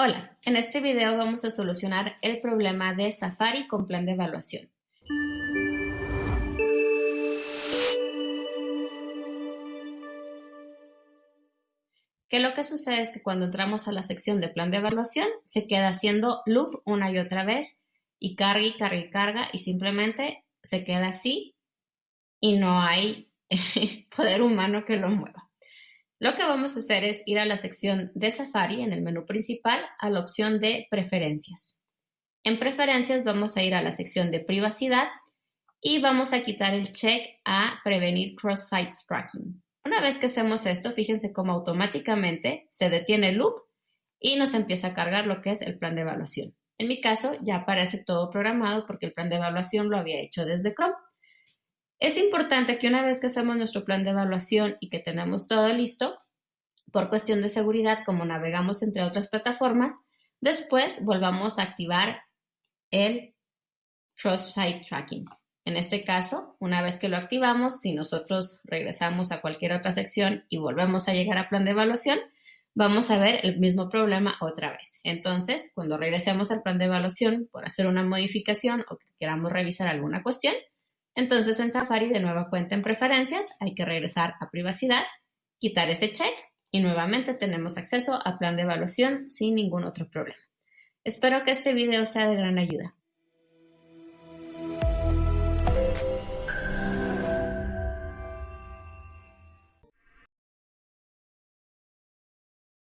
Hola, en este video vamos a solucionar el problema de Safari con plan de evaluación. Que lo que sucede es que cuando entramos a la sección de plan de evaluación se queda haciendo loop una y otra vez y carga y carga y carga y simplemente se queda así y no hay poder humano que lo mueva. Lo que vamos a hacer es ir a la sección de Safari en el menú principal a la opción de preferencias. En preferencias vamos a ir a la sección de privacidad y vamos a quitar el check a prevenir cross-site tracking. Una vez que hacemos esto, fíjense cómo automáticamente se detiene el loop y nos empieza a cargar lo que es el plan de evaluación. En mi caso ya aparece todo programado porque el plan de evaluación lo había hecho desde Chrome. Es importante que una vez que hacemos nuestro plan de evaluación y que tenemos todo listo, por cuestión de seguridad, como navegamos entre otras plataformas, después volvamos a activar el cross-site tracking. En este caso, una vez que lo activamos, si nosotros regresamos a cualquier otra sección y volvemos a llegar a plan de evaluación, vamos a ver el mismo problema otra vez. Entonces, cuando regresemos al plan de evaluación por hacer una modificación o que queramos revisar alguna cuestión, entonces en Safari de nueva cuenta en preferencias hay que regresar a privacidad, quitar ese check y nuevamente tenemos acceso a plan de evaluación sin ningún otro problema. Espero que este video sea de gran ayuda.